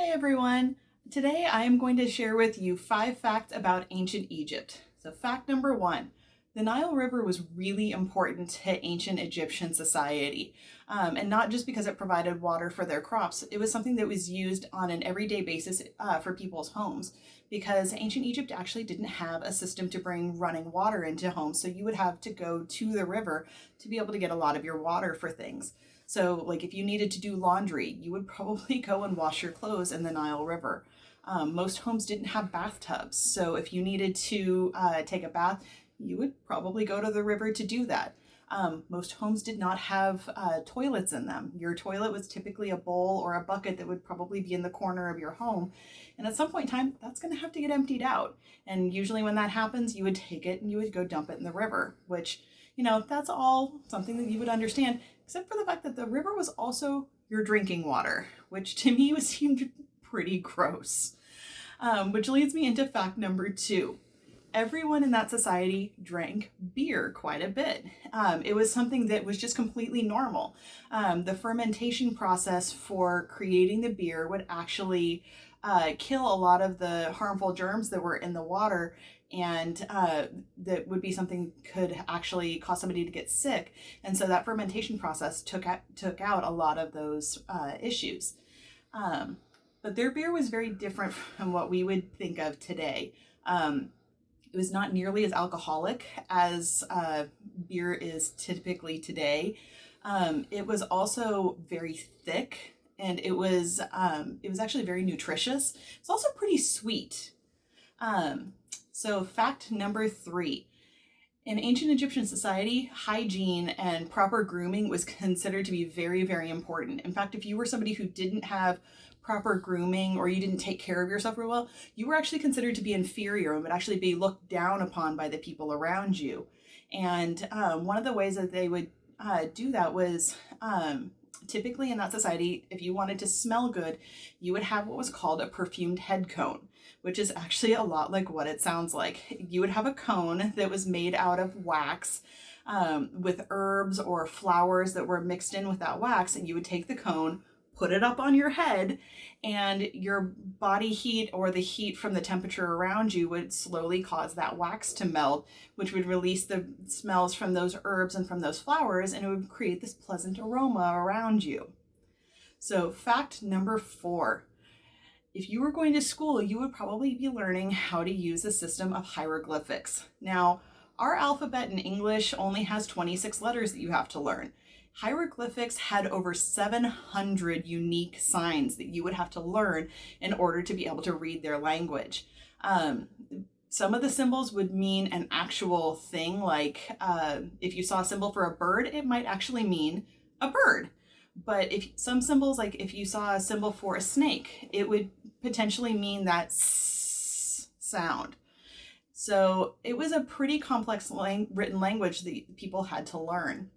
Hi everyone! Today I am going to share with you five facts about ancient Egypt. So fact number one, the Nile River was really important to ancient Egyptian society. Um, and not just because it provided water for their crops, it was something that was used on an everyday basis uh, for people's homes because ancient Egypt actually didn't have a system to bring running water into homes. So you would have to go to the river to be able to get a lot of your water for things. So like if you needed to do laundry, you would probably go and wash your clothes in the Nile River. Um, most homes didn't have bathtubs. So if you needed to uh, take a bath, you would probably go to the river to do that. Um, most homes did not have uh, toilets in them. Your toilet was typically a bowl or a bucket that would probably be in the corner of your home. And at some point in time, that's going to have to get emptied out. And usually when that happens, you would take it and you would go dump it in the river, which, you know, that's all something that you would understand except for the fact that the river was also your drinking water, which to me was seemed pretty gross. Um, which leads me into fact number two. Everyone in that society drank beer quite a bit. Um, it was something that was just completely normal. Um, the fermentation process for creating the beer would actually uh, kill a lot of the harmful germs that were in the water and uh, that would be something could actually cause somebody to get sick. And so that fermentation process took out, took out a lot of those uh, issues. Um, but their beer was very different from what we would think of today. Um, it was not nearly as alcoholic as uh, beer is typically today. Um, it was also very thick and it was um, it was actually very nutritious. It's also pretty sweet. Um, so fact number three, in ancient Egyptian society, hygiene and proper grooming was considered to be very, very important. In fact, if you were somebody who didn't have proper grooming or you didn't take care of yourself real well, you were actually considered to be inferior and would actually be looked down upon by the people around you. And um, one of the ways that they would uh, do that was um, typically in that society, if you wanted to smell good, you would have what was called a perfumed head cone which is actually a lot like what it sounds like. You would have a cone that was made out of wax um, with herbs or flowers that were mixed in with that wax, and you would take the cone, put it up on your head, and your body heat or the heat from the temperature around you would slowly cause that wax to melt, which would release the smells from those herbs and from those flowers, and it would create this pleasant aroma around you. So fact number four, if you were going to school, you would probably be learning how to use a system of hieroglyphics. Now, our alphabet in English only has 26 letters that you have to learn. Hieroglyphics had over 700 unique signs that you would have to learn in order to be able to read their language. Um, some of the symbols would mean an actual thing, like uh, if you saw a symbol for a bird, it might actually mean a bird. But if some symbols, like if you saw a symbol for a snake, it would potentially mean that sound. So it was a pretty complex lang written language that people had to learn.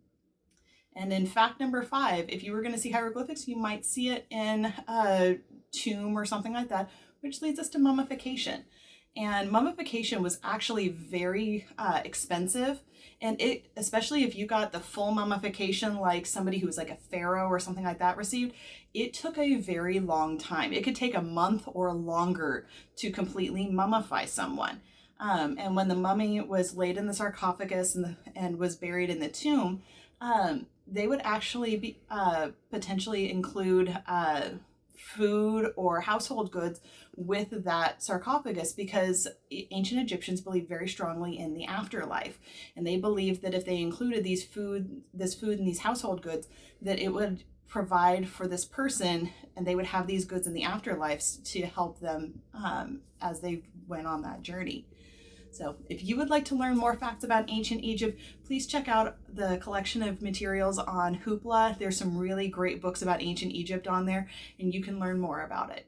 And in fact number five, if you were going to see hieroglyphics, you might see it in a tomb or something like that, which leads us to mummification. And mummification was actually very uh, expensive. And it, especially if you got the full mummification, like somebody who was like a pharaoh or something like that received, it took a very long time. It could take a month or longer to completely mummify someone. Um, and when the mummy was laid in the sarcophagus and, the, and was buried in the tomb, um, they would actually be uh, potentially include uh, food or household goods with that sarcophagus because ancient Egyptians believed very strongly in the afterlife. And they believed that if they included these food, this food and these household goods, that it would provide for this person and they would have these goods in the afterlife to help them um, as they went on that journey. So if you would like to learn more facts about ancient Egypt, please check out the collection of materials on Hoopla. There's some really great books about ancient Egypt on there and you can learn more about it.